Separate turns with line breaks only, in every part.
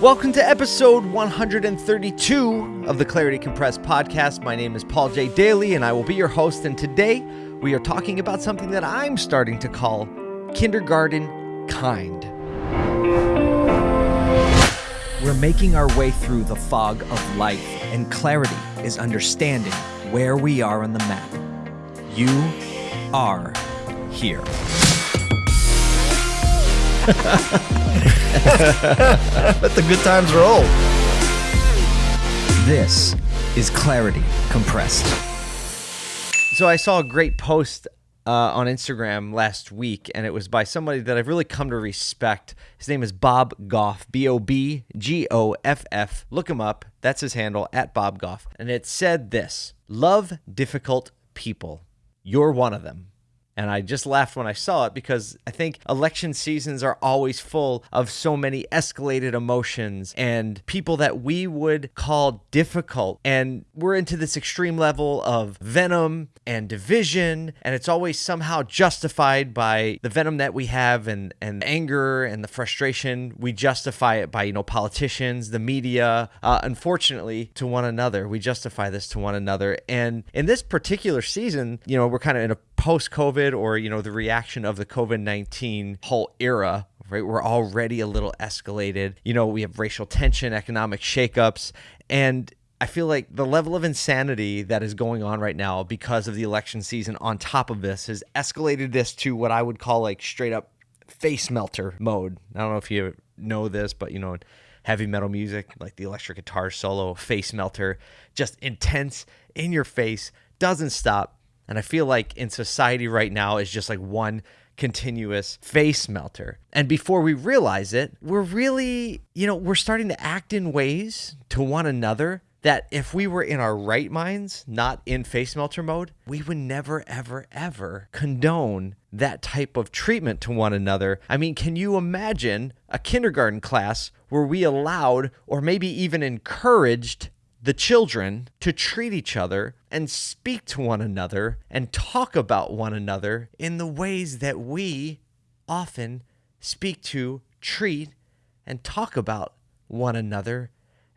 Welcome to episode 132 of the Clarity Compressed podcast. My name is Paul J. Daly, and I will be your host. And today we are talking about something that I'm starting to call kindergarten kind. We're making our way through the fog of life, and clarity is understanding where we are on the map. You are here.
Let the good times roll.
This is Clarity Compressed. So I saw a great post uh, on Instagram last week, and it was by somebody that I've really come to respect. His name is Bob Goff, B O B G O F F. Look him up. That's his handle, at Bob Goff. And it said this Love difficult people. You're one of them. And I just laughed when I saw it because I think election seasons are always full of so many escalated emotions and people that we would call difficult. And we're into this extreme level of venom and division. And it's always somehow justified by the venom that we have and, and anger and the frustration. We justify it by, you know, politicians, the media, uh, unfortunately, to one another. We justify this to one another. And in this particular season, you know, we're kind of in a post COVID or, you know, the reaction of the COVID 19 whole era, right? We're already a little escalated. You know, we have racial tension, economic shakeups, and I feel like the level of insanity that is going on right now because of the election season on top of this has escalated this to what I would call like straight up face melter mode. I don't know if you know this, but you know, heavy metal music, like the electric guitar solo, face melter, just intense in your face, doesn't stop. And I feel like in society right now is just like one continuous face melter. And before we realize it, we're really, you know, we're starting to act in ways to one another that if we were in our right minds, not in face melter mode, we would never, ever, ever condone that type of treatment to one another. I mean, can you imagine a kindergarten class where we allowed or maybe even encouraged the children to treat each other and speak to one another and talk about one another in the ways that we often speak to, treat, and talk about one another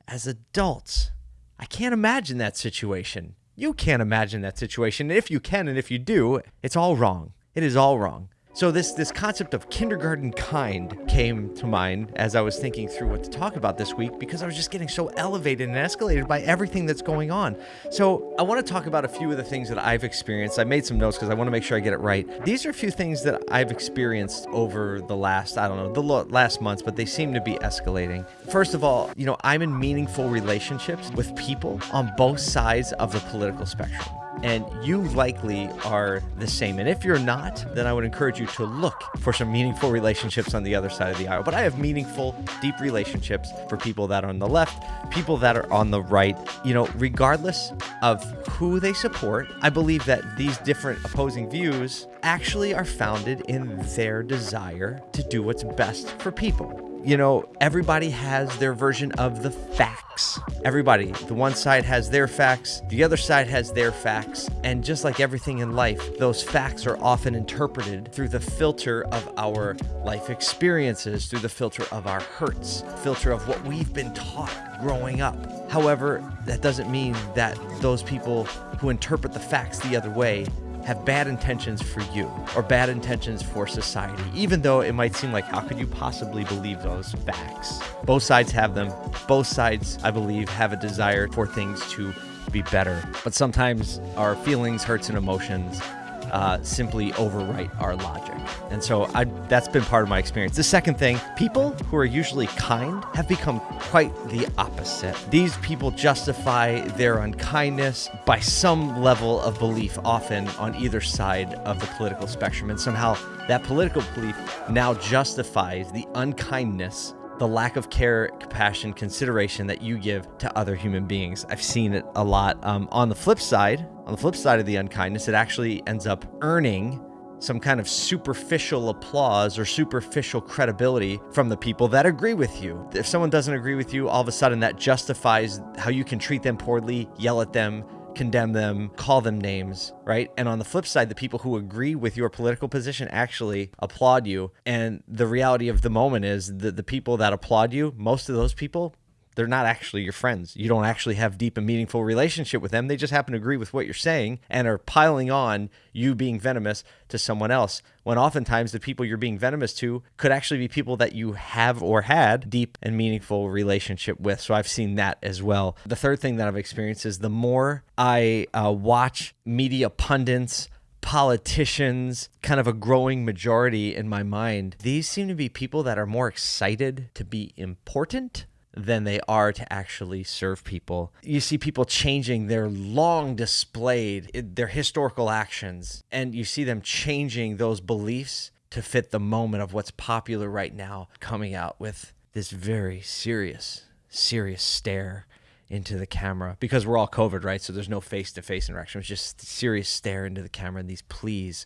as adults. I can't imagine that situation. You can't imagine that situation. If you can and if you do, it's all wrong. It is all wrong. So this this concept of kindergarten kind came to mind as I was thinking through what to talk about this week because I was just getting so elevated and escalated by everything that's going on. So I want to talk about a few of the things that I've experienced. I made some notes because I want to make sure I get it right. These are a few things that I've experienced over the last I don't know the last months, but they seem to be escalating. First of all, you know I'm in meaningful relationships with people on both sides of the political spectrum and you likely are the same. And if you're not, then I would encourage you to look for some meaningful relationships on the other side of the aisle. But I have meaningful, deep relationships for people that are on the left, people that are on the right. You know, regardless of who they support, I believe that these different opposing views actually are founded in their desire to do what's best for people you know, everybody has their version of the facts. Everybody, the one side has their facts, the other side has their facts. And just like everything in life, those facts are often interpreted through the filter of our life experiences, through the filter of our hurts, filter of what we've been taught growing up. However, that doesn't mean that those people who interpret the facts the other way have bad intentions for you or bad intentions for society, even though it might seem like, how could you possibly believe those facts? Both sides have them. Both sides, I believe, have a desire for things to be better. But sometimes our feelings, hurts, and emotions uh, simply overwrite our logic. And so I, that's been part of my experience. The second thing, people who are usually kind have become quite the opposite. These people justify their unkindness by some level of belief, often on either side of the political spectrum. And somehow that political belief now justifies the unkindness the lack of care, compassion, consideration that you give to other human beings. I've seen it a lot. Um, on the flip side, on the flip side of the unkindness, it actually ends up earning some kind of superficial applause or superficial credibility from the people that agree with you. If someone doesn't agree with you, all of a sudden that justifies how you can treat them poorly, yell at them, condemn them, call them names, right? And on the flip side, the people who agree with your political position actually applaud you. And the reality of the moment is that the people that applaud you, most of those people they're not actually your friends. You don't actually have deep and meaningful relationship with them. They just happen to agree with what you're saying and are piling on you being venomous to someone else. When oftentimes the people you're being venomous to could actually be people that you have or had deep and meaningful relationship with. So I've seen that as well. The third thing that I've experienced is the more I uh, watch media pundits politicians, kind of a growing majority in my mind, these seem to be people that are more excited to be important than they are to actually serve people. You see people changing their long displayed their historical actions and you see them changing those beliefs to fit the moment of what's popular right now coming out with this very serious serious stare into the camera. Because we're all covid right? So there's no face-to-face interaction. It's just serious stare into the camera and these pleas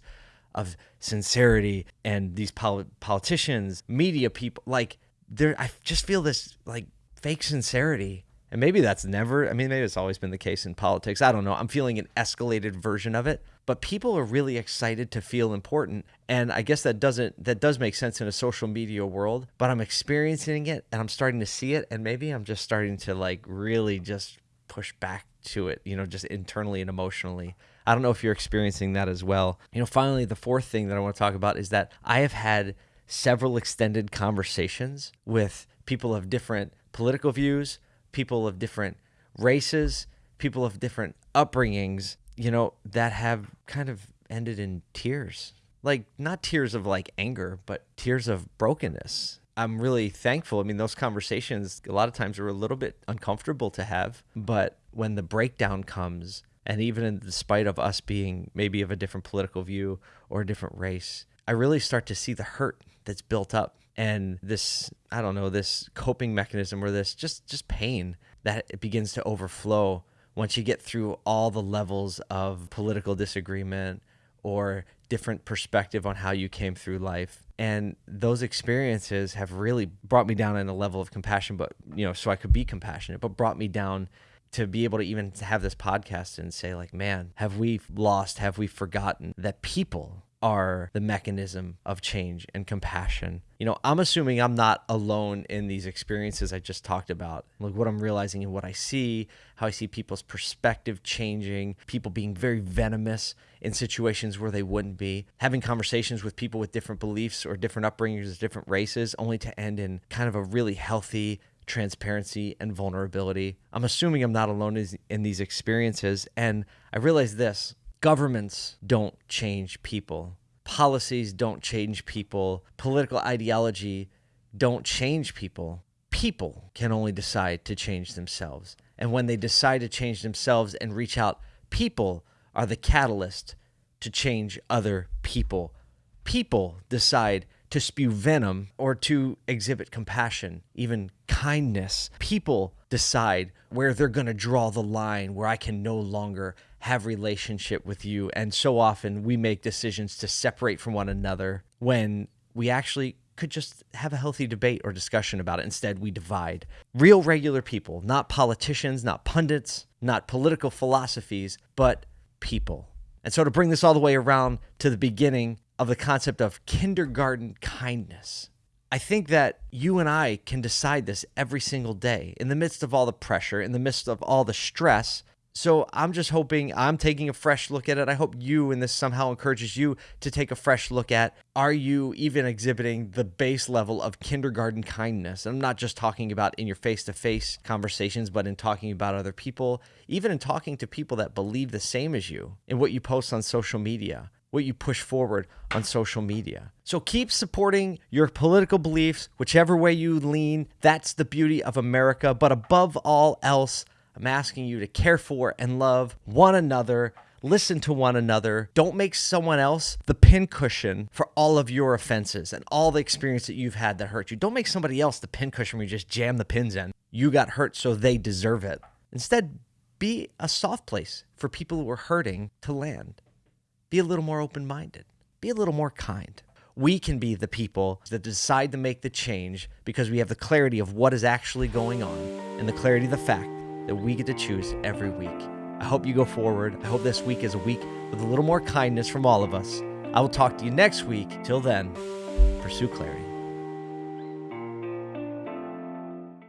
of sincerity and these pol- politicians media people like there i just feel this like fake sincerity. And maybe that's never, I mean, maybe it's always been the case in politics. I don't know. I'm feeling an escalated version of it, but people are really excited to feel important. And I guess that doesn't, that does make sense in a social media world, but I'm experiencing it and I'm starting to see it. And maybe I'm just starting to like really just push back to it, you know, just internally and emotionally. I don't know if you're experiencing that as well. You know, finally, the fourth thing that I want to talk about is that I have had several extended conversations with people of different political views, people of different races, people of different upbringings, you know, that have kind of ended in tears. Like, not tears of like anger, but tears of brokenness. I'm really thankful. I mean, those conversations a lot of times are a little bit uncomfortable to have, but when the breakdown comes, and even in spite of us being maybe of a different political view or a different race, I really start to see the hurt that's built up and this I don't know this coping mechanism or this just just pain that it begins to overflow once you get through all the levels of political disagreement or different perspective on how you came through life. And those experiences have really brought me down in a level of compassion but you know so I could be compassionate but brought me down to be able to even have this podcast and say like man have we lost? Have we forgotten that people are the mechanism of change and compassion. You know, I'm assuming I'm not alone in these experiences I just talked about. Like what I'm realizing and what I see, how I see people's perspective changing, people being very venomous in situations where they wouldn't be, having conversations with people with different beliefs or different upbringings, different races, only to end in kind of a really healthy, transparency and vulnerability. I'm assuming I'm not alone in these experiences. And I realize this Governments don't change people. Policies don't change people. Political ideology don't change people. People can only decide to change themselves. And when they decide to change themselves and reach out, people are the catalyst to change other people. People decide to spew venom or to exhibit compassion, even kindness. People decide where they're going to draw the line where I can no longer have relationship with you and so often we make decisions to separate from one another when we actually could just have a healthy debate or discussion about it. Instead we divide. Real regular people not politicians not pundits not political philosophies but people. And so to bring this all the way around to the beginning of the concept of kindergarten kindness I think that you and I can decide this every single day. In the midst of all the pressure, in the midst of all the stress. So I'm just hoping I'm taking a fresh look at it. I hope you and this somehow encourages you to take a fresh look at are you even exhibiting the base level of kindergarten kindness? I'm not just talking about in your face to face conversations, but in talking about other people, even in talking to people that believe the same as you in what you post on social media what you push forward on social media. So keep supporting your political beliefs, whichever way you lean. That's the beauty of America. But above all else, I'm asking you to care for and love one another. Listen to one another. Don't make someone else the pincushion for all of your offenses and all the experience that you've had that hurt you. Don't make somebody else the pincushion where you just jam the pins in. You got hurt, so they deserve it. Instead, be a soft place for people who are hurting to land. Be a little more open minded, be a little more kind. We can be the people that decide to make the change because we have the clarity of what is actually going on and the clarity of the fact that we get to choose every week. I hope you go forward. I hope this week is a week with a little more kindness from all of us. I will talk to you next week. Till then, pursue clarity.